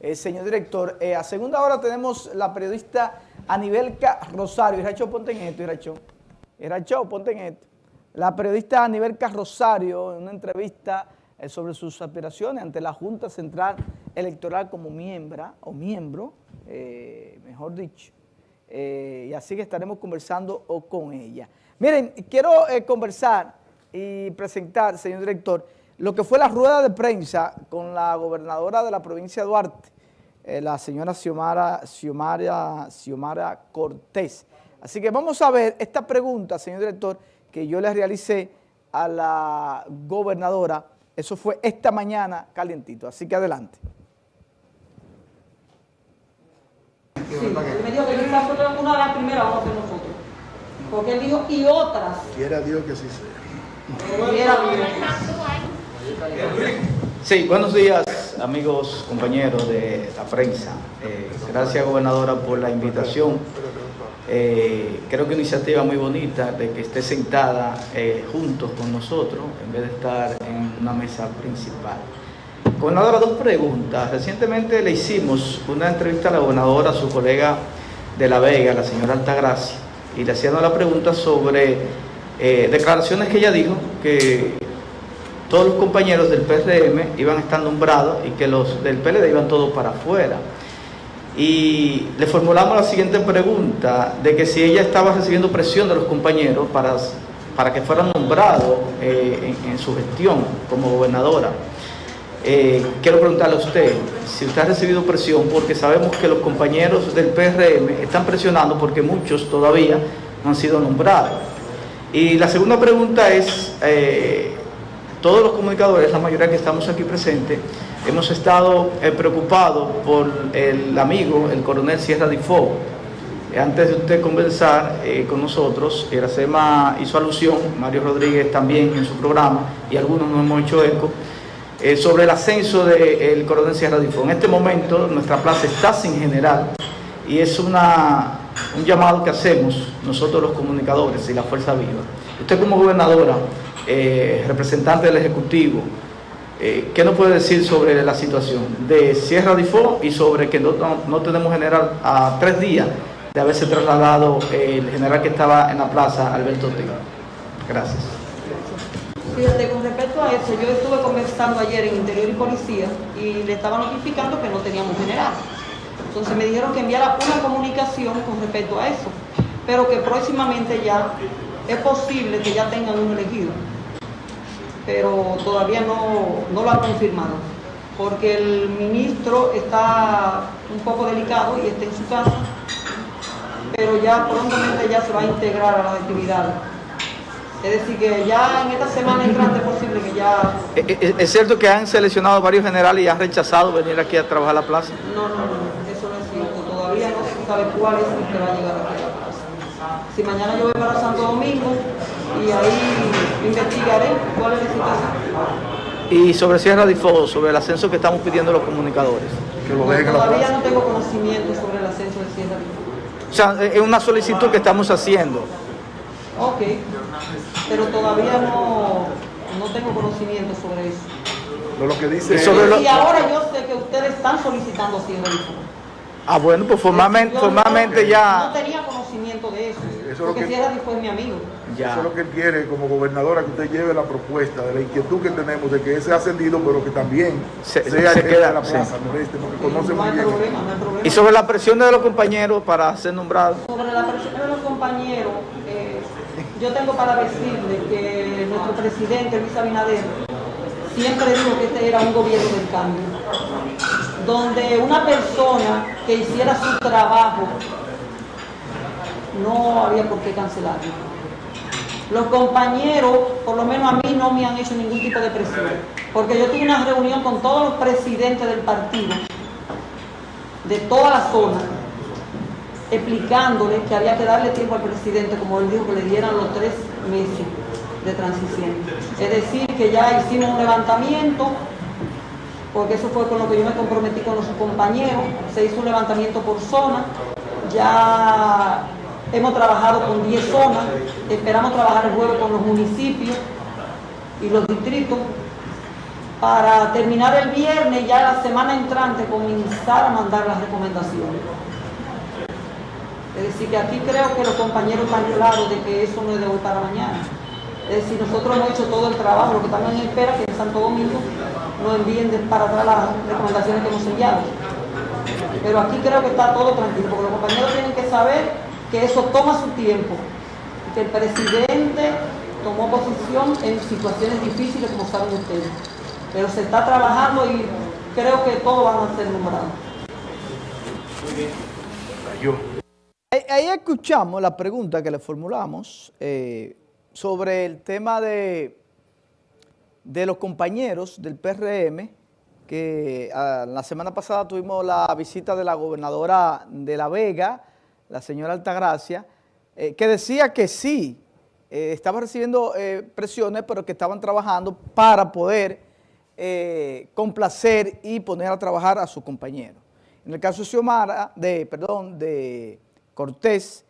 Eh, señor director, eh, a segunda hora tenemos la periodista Anibelca Rosario. Iracho, ponte en esto, Iracho. Iracho, ponte en esto. La periodista Anibelca Rosario, en una entrevista eh, sobre sus aspiraciones ante la Junta Central Electoral como miembro, o miembro, mejor dicho. y así que estaremos conversando con ella. Miren, quiero conversar y presentar, señor director, lo que fue la rueda de prensa con la gobernadora de la provincia de Duarte, eh, la señora Xiomara, Xiomara, Cortés. Así que vamos a ver esta pregunta, señor director, que yo le realicé a la gobernadora. Eso fue esta mañana calientito, así que adelante. Sí, me dijo que quizás una de las primeras vamos a hacer nosotros. Porque él dijo, y otras. Quiera Dios que sí sea. Quiera Dios. Sí, buenos días amigos, compañeros de la prensa. Eh, gracias gobernadora por la invitación. Eh, creo que una iniciativa muy bonita de que esté sentada eh, juntos con nosotros en vez de estar en una mesa principal. Gobernadora, dos preguntas. Recientemente le hicimos una entrevista a la gobernadora, a su colega de La Vega, la señora Altagracia, y le hacíamos la pregunta sobre declaraciones que ella dijo que todos los compañeros del PRM iban estar nombrados y que los del PLD iban todos para afuera. Y le formulamos la siguiente pregunta, de que si ella estaba recibiendo presión de los compañeros para, para que fueran nombrados eh, en, su gestión como gobernadora. Eh, quiero preguntarle a usted si usted ha recibido presión, porque sabemos que los compañeros del PRM están presionando porque muchos todavía no han sido nombrados. Y la segunda pregunta es, eh, todos los comunicadores, la mayoría que estamos aquí presentes, hemos estado eh, preocupados por el amigo, el coronel Sierra Difo. Eh, antes de usted conversar eh, con nosotros, Iracema hizo alusión, Mario Rodríguez también en su programa, y algunos nos hemos hecho eco, sobre el ascenso del coronel Sierra Difo. En este momento nuestra plaza está sin general y es una, un llamado que hacemos nosotros los comunicadores y la Fuerza Viva. Usted como gobernadora, eh, representante del Ejecutivo, eh, ¿qué nos puede decir sobre la situación de Sierra Difo y sobre que no, tenemos general a tres días de haberse trasladado el general que estaba en la plaza, Alberto Ortega? Gracias. Fíjate, con respecto a eso, yo estuve conversando ayer en Interior y Policía y le estaba notificando que no teníamos general. Entonces me dijeron que enviara una comunicación con respecto a eso, pero que próximamente ya es posible que ya tengan un elegido pero todavía no, lo han confirmado, porque el ministro está un poco delicado y está en su casa, pero ya prontamente ya se va a integrar a las actividades. Es decir, que ya en esta semana entrante es posible que ya... Eh, eh, eh, ¿Es cierto que han seleccionado varios generales y han rechazado venir aquí a trabajar a la plaza? No, no, no, eso no es cierto. Todavía no se sabe cuál es el que va a llegar aquí a la plaza. Si mañana yo voy para Santo Domingo, y ahí investigaré cuál es la situación. Y sobre Sierra de Fuego, sobre el ascenso que estamos pidiendo los comunicadores. todavía no tengo conocimiento sobre el ascenso de Sierra de Fuego. O sea, es una solicitud que estamos haciendo. Ok, pero todavía no, no tengo conocimiento sobre eso. Lo que dice y, ahora yo sé que ustedes están solicitando Sierra de Fuego. Ah, bueno, pues formalmente, formalmente ya... No tenía conocimiento de eso, porque Sierra de Fuego es mi amigo. Eso es lo que quiere como gobernadora, que usted lleve la propuesta de la inquietud que tenemos de que ese ascendido, pero que también se, sea queda la plaza noreste, porque conoce muy bien. Y sobre la presión de los compañeros para ser nombrados. Sobre la presión de los compañeros, eh, yo tengo para decirle que nuestro presidente Luis Abinader siempre dijo que este era un gobierno del cambio, donde una persona que hiciera su trabajo no había por qué cancelarlo. Los compañeros, por lo menos a mí, no me han hecho ningún tipo de presión, porque yo tuve una reunión con todos los presidentes del partido, de toda la zona, explicándoles que había que darle tiempo al presidente, como él dijo, que le dieran los tres meses de transición. Es decir, que ya hicimos un levantamiento, porque eso fue con lo que yo me comprometí con los compañeros, se hizo un levantamiento por zona, ya Hemos trabajado con 10 zonas, esperamos trabajar el jueves con los municipios y los distritos para terminar el viernes, ya la semana entrante, comenzar a mandar las recomendaciones. Es decir, que aquí creo que los compañeros están claros de que eso no es de hoy para mañana. Es decir, nosotros hemos hecho todo el trabajo, lo que también espera que en Santo Domingo nos envíen para atrás las recomendaciones que hemos enviado. Pero aquí creo que está todo tranquilo, porque los compañeros tienen que saber que eso toma su tiempo, que el presidente tomó posición en situaciones difíciles, como saben ustedes. Pero se está trabajando y creo que todos van a ser nombrados. Muy bien. Ahí escuchamos la pregunta que le formulamos eh, sobre el tema de, de los compañeros del PRM, que ah, la semana pasada tuvimos la visita de la gobernadora de La Vega, la señora Altagracia, eh, que decía que sí, eh, estaba recibiendo presiones, pero que estaban trabajando para poder complacer y poner a trabajar a su compañero. En el caso de Xiomara, de, perdón, de Cortés,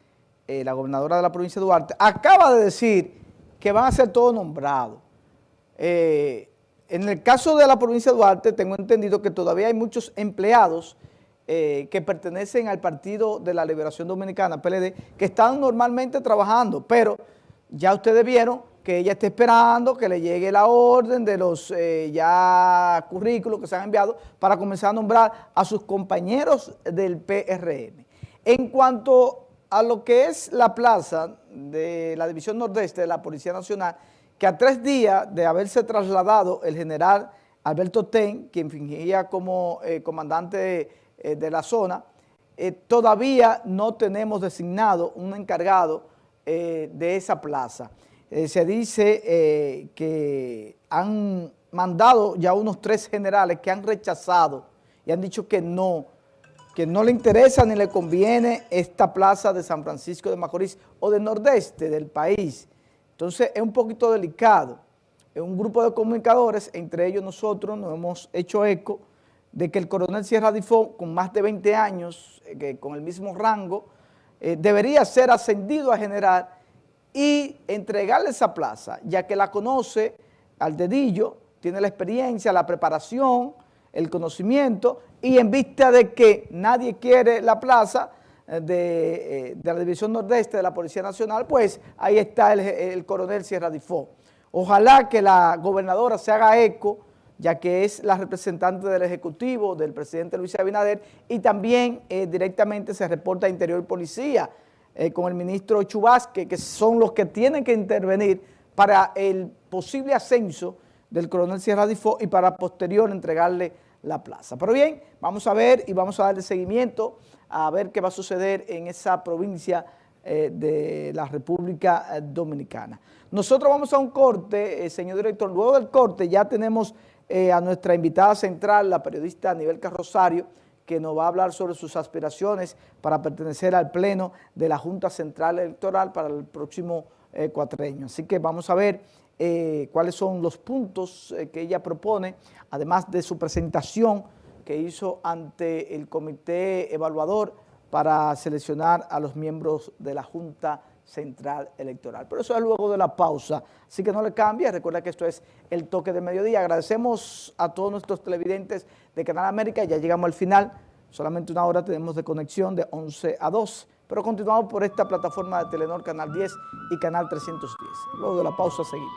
eh, la gobernadora de la provincia de Duarte, acaba de decir que van a ser todos nombrados. Eh, en el caso de la provincia de Duarte, tengo entendido que todavía hay muchos empleados eh, que pertenecen al Partido de la Liberación Dominicana, PLD, que están normalmente trabajando, pero ya ustedes vieron que ella está esperando que le llegue la orden de los ya currículos que se han enviado para comenzar a nombrar a sus compañeros del PRM. En cuanto a lo que es la plaza de la División Nordeste de la Policía Nacional, que a tres días de haberse trasladado el general Alberto Ten, quien fingía como eh, comandante eh, de la zona, eh, todavía no tenemos designado un encargado de esa plaza. se dice que han mandado ya unos tres generales que han rechazado y han dicho que no, que no le interesa ni le conviene esta plaza de San Francisco de Macorís o del nordeste del país. Entonces es un poquito delicado. Un grupo de comunicadores, entre ellos nosotros nos hemos hecho eco de que el coronel Sierra Difo, con más de 20 años, eh, con el mismo rango, eh, debería ser ascendido a general y entregarle esa plaza, ya que la conoce al dedillo, tiene la experiencia, la preparación, el conocimiento y en vista de que nadie quiere la plaza eh, eh, de, la División Nordeste de la Policía Nacional, pues ahí está el, coronel Sierra Difó. Ojalá que la gobernadora se haga eco, ya que es la representante del Ejecutivo, del presidente Luis Abinader, y también eh, directamente se reporta a Interior Policía con el ministro Chubasque, que son los que tienen que intervenir para el posible ascenso del coronel Sierra Difó y para posterior entregarle la plaza. Pero bien, vamos a ver y vamos a darle seguimiento a ver qué va a suceder en esa provincia eh, de la República eh, Dominicana. Nosotros vamos a un corte, eh, señor director. Luego del corte ya tenemos a nuestra invitada central, la periodista Anibel Rosario, que nos va a hablar sobre sus aspiraciones para pertenecer al pleno de la Junta Central Electoral para el próximo cuatreño. Así que vamos a ver eh, cuáles son los puntos eh, que ella propone, además de su presentación que hizo ante el comité evaluador para seleccionar a los miembros de la Junta Central Electoral. Pero eso es luego de la pausa, así que no le cambie, recuerda que esto es el toque de mediodía. Agradecemos a todos nuestros televidentes de Canal América, ya llegamos al final, solamente una hora tenemos de conexión de 11 a 2. Pero continuamos por esta plataforma de Telenor Canal 10 y Canal 310. Luego de la pausa seguimos.